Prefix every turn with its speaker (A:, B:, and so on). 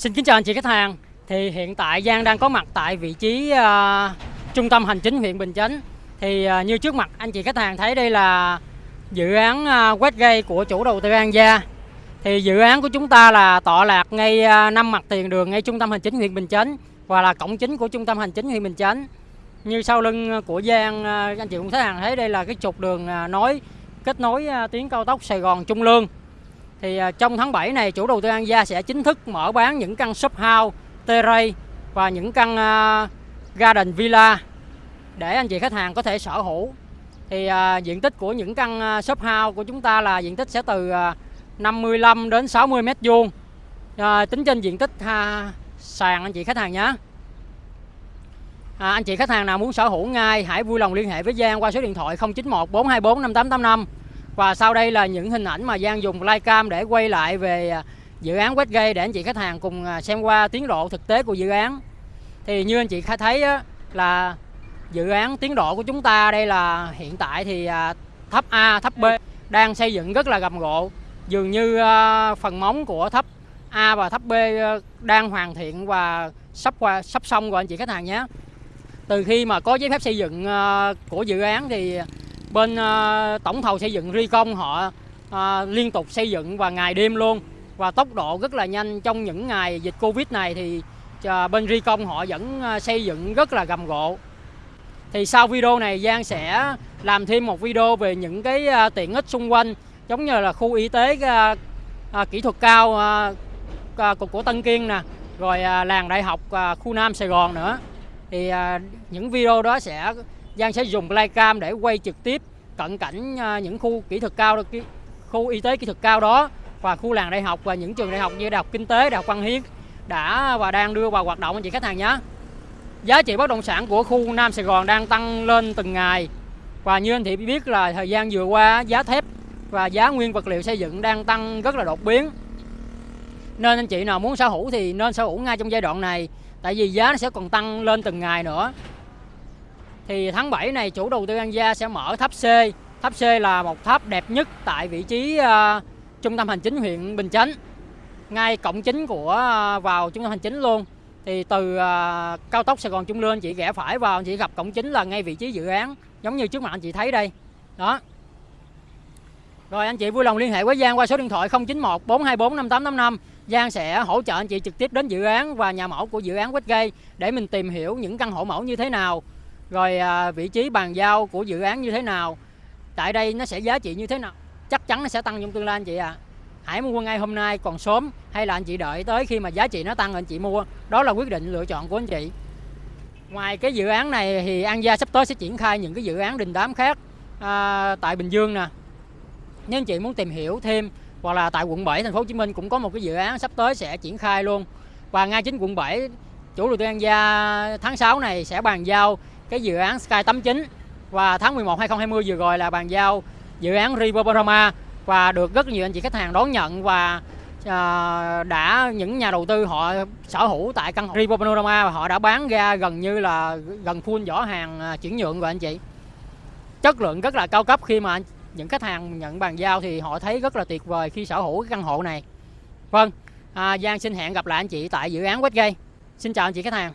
A: Xin kính chào anh chị khách hàng. Thì hiện tại Giang đang có mặt tại vị trí uh, trung tâm hành chính huyện Bình Chánh. Thì uh, như trước mặt anh chị khách hàng thấy đây là dự án à, uh, Westgate của chủ đầu tư An Gia. Thì dự án của chúng ta là tọa lạc ngay uh, năm mặt tiền đường ngay trung tâm hành chính huyện Bình Chánh và là cổng chính của trung tâm hành chính huyện Bình Chánh. Như sau lưng của Giang uh, anh chị cũng khách hàng thấy đây là cái trục đường uh, nối kết nối uh, tuyến cao tốc Sài Gòn Trung Lương thì à, trong tháng 7 này chủ đầu tư An Gia sẽ chính thức mở bán những căn shop house, terrace và những căn à, garden villa để anh chị khách hàng có thể sở hữu. Thì à, diện tích của những căn shop house của chúng ta là diện tích sẽ từ 55 đến 60 mét vuông. Tính trên diện tích sàn anh chị khách hàng nhé. À, anh chị khách hàng nào muốn sở hữu ngay hãy vui lòng liên hệ với Giang qua số điện thoại 091 424 5885 và sau đây là những hình ảnh mà Giang dùng Flycam để quay lại về à, dự án Westgate để anh chị khách hàng cùng à, xem qua tiến độ thực tế của dự án. Thì như anh chị thấy là dự án tiến độ của chúng ta đây là hiện tại thì à, tháp A, tháp B đang xây dựng rất là gầm gộ. Dường như phần móng của tháp A và tháp B đang hoàn thiện và sắp qua sắp xong rồi anh chị khách hàng nhé. Từ khi mà có giấy phép xây dựng của dự án thì bên uh, tổng thầu xây dựng Ricom họ uh, liên tục xây dựng và ngày đêm luôn. Và tốc độ rất là nhanh. Trong những ngày dịch Covid này thì uh, bên Ricom họ vẫn uh, xây dựng rất là gầm gộ. Thì sau video này Giang sẽ làm thêm một video về những cái uh, tiện ích xung quanh giống như là khu y tế uh, uh, kỹ thuật cao uh, uh, của Tân Kiên nè rồi uh, làng đại học uh, khu Nam Sài Gòn nữa. Thì uh, những video đó sẽ Giang sẽ dùng Flycam để quay trực tiếp cận cảnh à, những khu kỹ thuật cao khu y tế kỹ thuật cao đó và khu làng đại học và những trường đại học như đại học kinh tế, đại học văn hiến đã và đang đưa vào hoạt động. Anh chị khách hàng nhé. Giá trị bất động sản của khu Nam Sài Gòn đang tăng lên từng ngày. Và như anh chị biết là thời gian vừa qua, giá thép và giá nguyên vật liệu xây dựng đang tăng rất là đột biến. Nên anh chị nào muốn sở hữu thì nên sở hữu ngay trong giai đoạn này, tại vì giá nó sẽ còn tăng lên từng ngày nữa thì tháng 7 này chủ đầu tư An Gia sẽ mở tháp C. Tháp C là một tháp đẹp nhất tại vị trí uh, trung tâm hành chính huyện Bình Chánh. Ngay cổng chính của uh, vào trung tâm hành chính luôn. Thì từ uh, cao tốc Sài Gòn Trung Lương chị rẽ phải vào chị gặp cổng chính là ngay vị trí dự án giống như trước mặt anh chị thấy đây. Đó. Rồi anh chị vui lòng liên hệ với Giang qua số điện thoại 091 424 5885. Giang sẽ hỗ trợ anh chị trực tiếp đến dự án và nhà mẫu của dự án Westgate để mình tìm hiểu những căn hộ mẫu như thế nào rồi à, vị trí bàn giao của dự án như thế nào? Tại đây nó sẽ giá trị như thế nào? Chắc chắn nó sẽ tăng trong tương lai anh chị ạ. À. hãy mua ngay hôm nay còn sớm hay là anh chị đợi tới khi mà giá trị nó tăng anh chị mua? Đó là quyết định lựa chọn của anh chị. Ngoài cái dự án này thì An Gia sắp tới sẽ triển khai những cái dự án đình đám khác à, tại Bình Dương nè. Nếu anh chị muốn tìm hiểu thêm hoặc là tại quận 7 thành phố Hồ Chí Minh cũng có một cái dự án sắp tới sẽ triển khai luôn. Và ngay chính quận 7 chủ đầu tư An Gia tháng 6 này sẽ bàn giao cái dự án Sky 89 và tháng 11 2020 vừa rồi là bàn giao dự án River Panorama và được rất nhiều anh chị khách hàng đón nhận và à, đã những nhà đầu tư họ sở hữu tại căn hộ River Panorama và họ đã bán ra gần như là gần full vỏ hàng à, chuyển nhượng rồi anh chị. Chất lượng rất là cao cấp khi mà những khách hàng nhận bàn giao thì họ thấy rất là tuyệt vời khi sở hữu cái căn hộ này. Vâng à, Giang xin hẹn gặp lại anh chị tại dự án Westgate. Xin chào anh chị khách hàng.